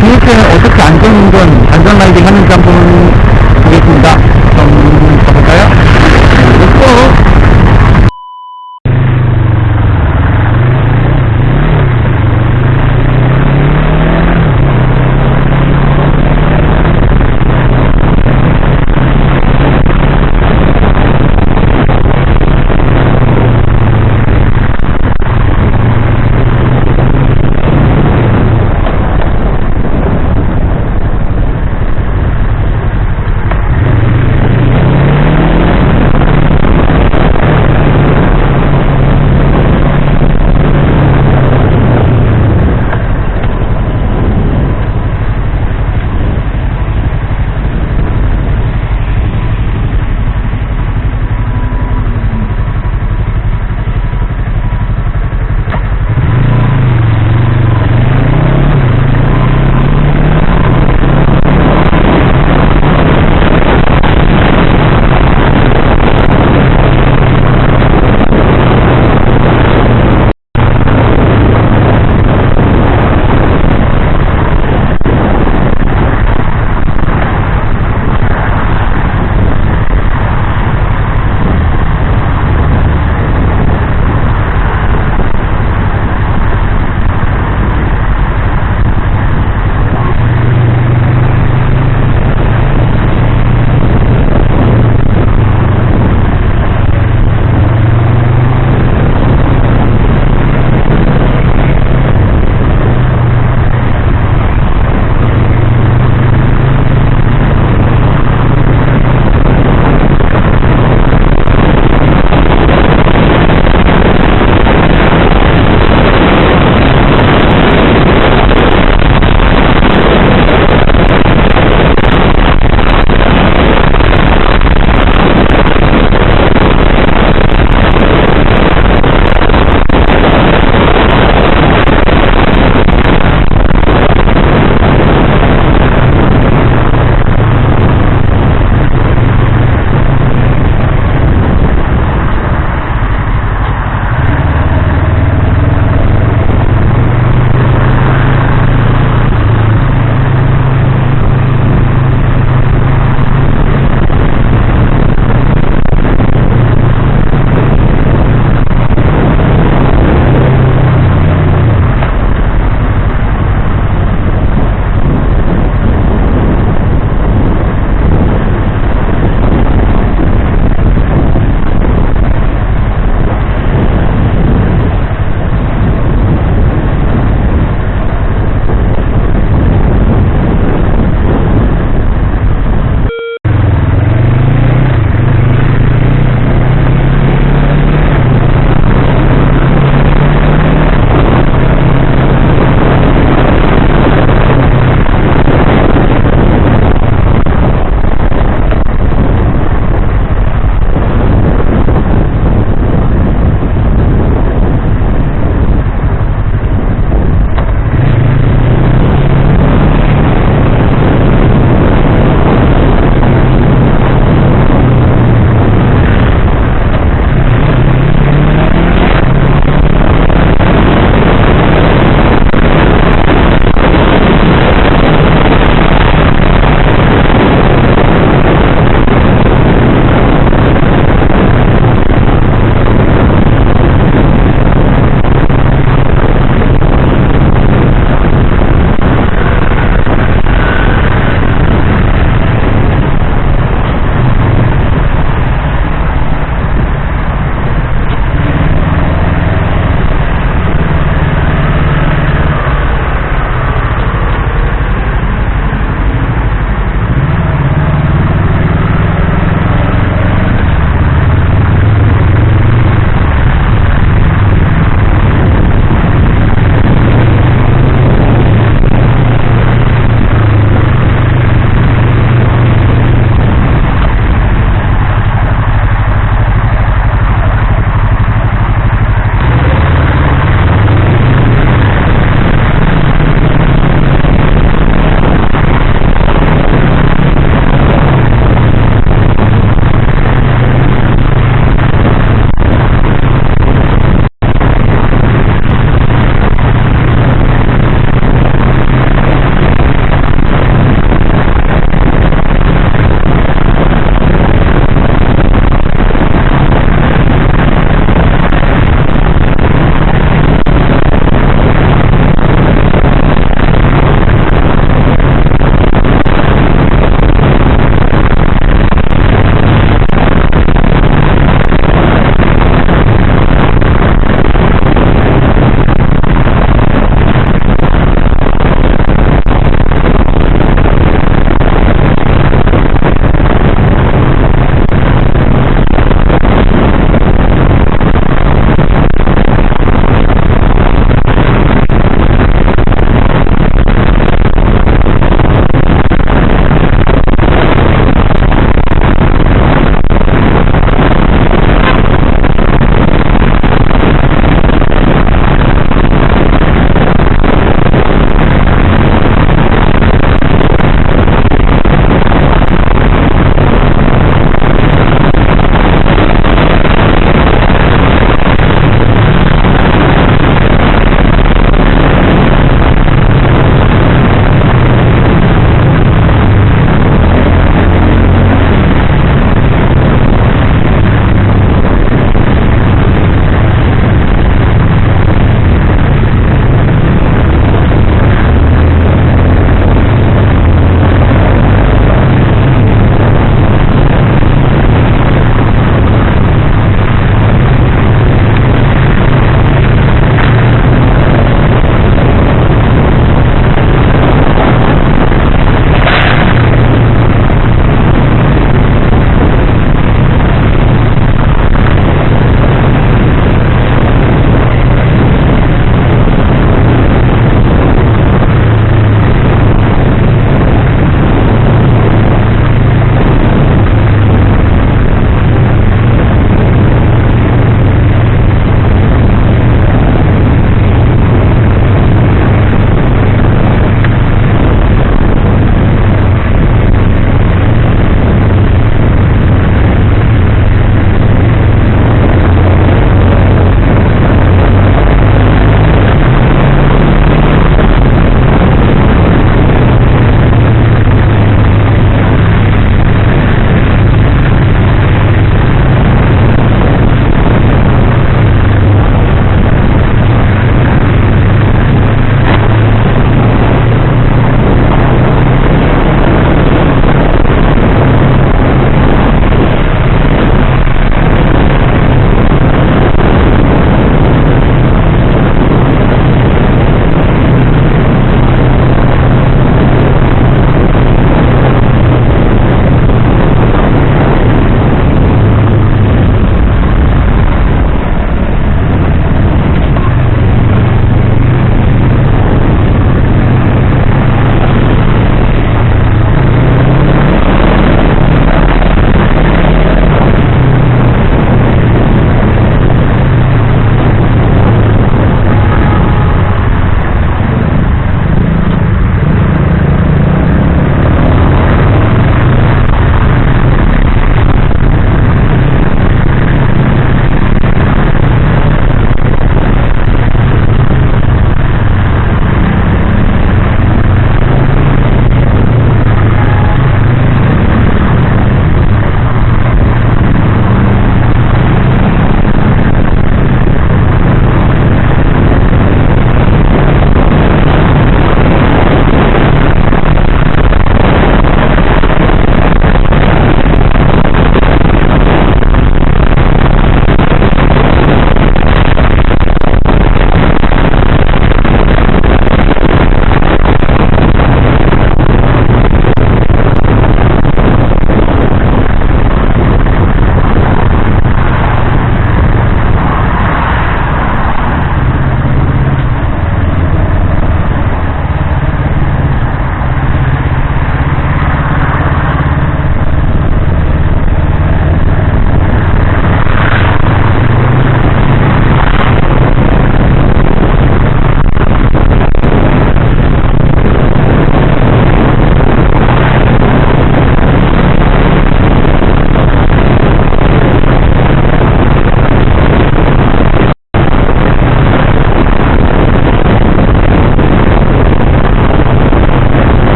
도대체 어떻게 안전운전, 안전라이딩 하는지 한번 보겠습니다.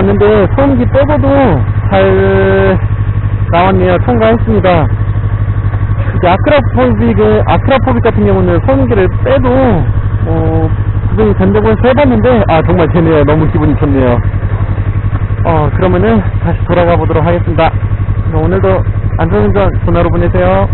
왔는데 소음기 빼고도 잘 나왔네요. 통과했습니다. 아크라포빅, 아크라포빅 같은 경우는 소음기를 빼도 어, 구변이 된다고 해서 해봤는데 아 정말 되네요. 너무 기분이 좋네요. 어 그러면은 다시 돌아가 보도록 하겠습니다. 오늘도 안전운전 전화로 보내세요.